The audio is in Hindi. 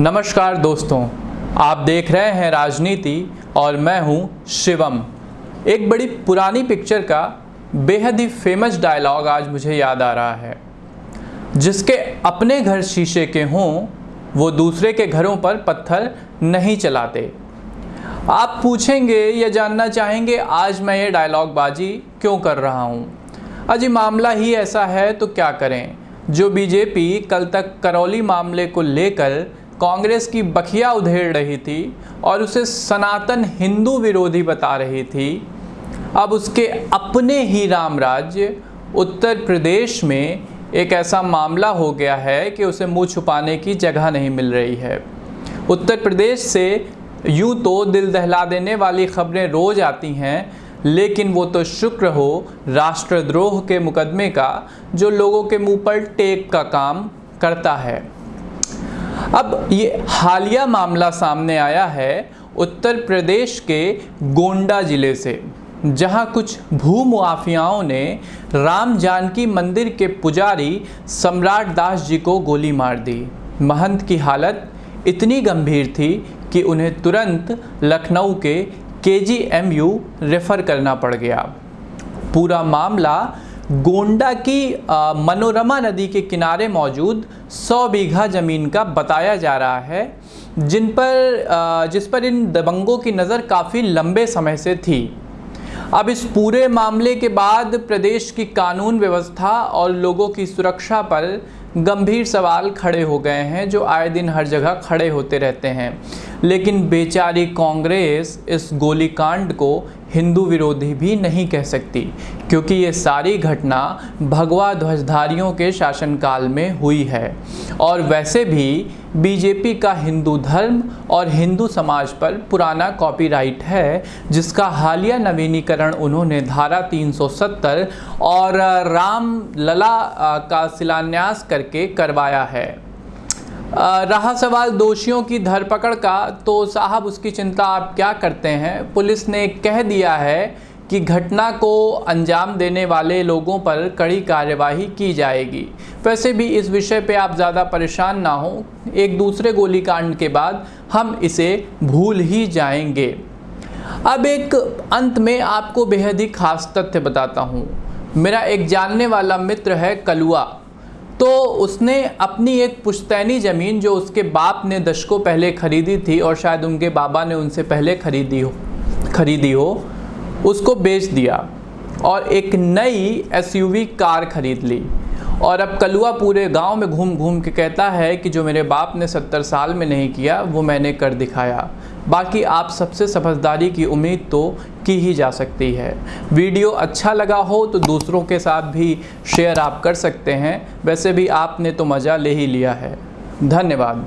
नमस्कार दोस्तों, आप देख रहे हैं राजनीति और मैं हूँ शिवम। एक बड़ी पुरानी पिक्चर का बेहद ही फ़ेमस डायलॉग आज मुझे याद आ रहा है। जिसके अपने घर शीशे के हों, वो दूसरे के घरों पर पत्थर नहीं चलाते। आप पूछेंगे या जानना चाहेंगे, आज मैं ये डायलॉग बाजी क्यों कर रहा हूँ? अजी मामला ही ऐसा है तो क्या करें? जो बीजेपी कल तक करौली मामले को लेकर कांग्रेस की बखिया उधेड़ रही थी और उसे सनातन हिंदू विरोधी बता रही थी। अब उसके अपने ही राम राज्य उत्तर प्रदेश में एक ऐसा मामला हो गया है कि उसे मुँह छुपाने की जगह नहीं मिल रही है। उत्तर प्रदेश से यूँ तो दिल दहला देने वाली खबरें रोज़ आती हैं, लेकिन वो तो शुक्र हो राष्ट्रद्रोह के मुकदमे का, जो लोगों के मुँह पर टेक का काम करता है। अब ये हालिया मामला सामने आया है उत्तर प्रदेश के गोंडा ज़िले से, जहाँ कुछ भूमुआफियाओं ने राम जानकी मंदिर के पुजारी सम्राट दास जी को गोली मार दी। महंत की हालत इतनी गंभीर थी कि उन्हें तुरंत लखनऊ के के जी एम यू रेफ़र करना पड़ गया। पूरा मामला गोंडा की मनोरमा नदी के किनारे मौजूद 100 बीघा ज़मीन का बताया जा रहा है, जिन पर जिस पर इन दबंगों की नज़र काफ़ी लंबे समय से थी। अब इस पूरे मामले के बाद प्रदेश की कानून व्यवस्था और लोगों की सुरक्षा पर गंभीर सवाल खड़े हो गए हैं, जो आए दिन हर जगह खड़े होते रहते हैं। लेकिन बेचारी कांग्रेस इस गोलीकांड को हिंदू विरोधी भी नहीं कह सकती, क्योंकि ये सारी घटना भगवा ध्वजधारियों के शासनकाल में हुई है। और वैसे भी बीजेपी का हिंदू धर्म और हिंदू समाज पर पुराना कॉपीराइट है, जिसका हालिया नवीनीकरण उन्होंने धारा 370 और राम लला का शिलान्यास करके करवाया है। रहा सवाल दोषियों की धरपकड़ का तो साहब उसकी चिंता आप क्या करते हैं? पुलिस ने कह दिया है कि घटना को अंजाम देने वाले लोगों पर कड़ी कार्यवाही की जाएगी। वैसे भी इस विषय पे आप ज़्यादा परेशान ना हो। एक दूसरे गोलीकांड के बाद हम इसे भूल ही जाएँगे। अब एक अंत में आपको बेहद ही खास तथ्य बताता हूँ। मेरा एक जानने वाला मित्र है कलुआ। तो उसने अपनी एक पुश्तैनी ज़मीन जो उसके बाप ने दशकों पहले ख़रीदी थी और शायद उनके बाबा ने उनसे पहले ख़रीदी हो ख़रीदी हो, उसको बेच दिया और एक नई एसयूवी कार ख़रीद ली। और अब कलुआ पूरे गाँव में घूम घूम के कहता है कि जो मेरे बाप ने सत्तर साल में नहीं किया, वो मैंने कर दिखाया। बाकी आप सबसे समझदारी की उम्मीद तो की ही जा सकती है। वीडियो अच्छा लगा हो तो दूसरों के साथ भी शेयर आप कर सकते हैं। वैसे भी आपने तो मज़ा ले ही लिया है। धन्यवाद।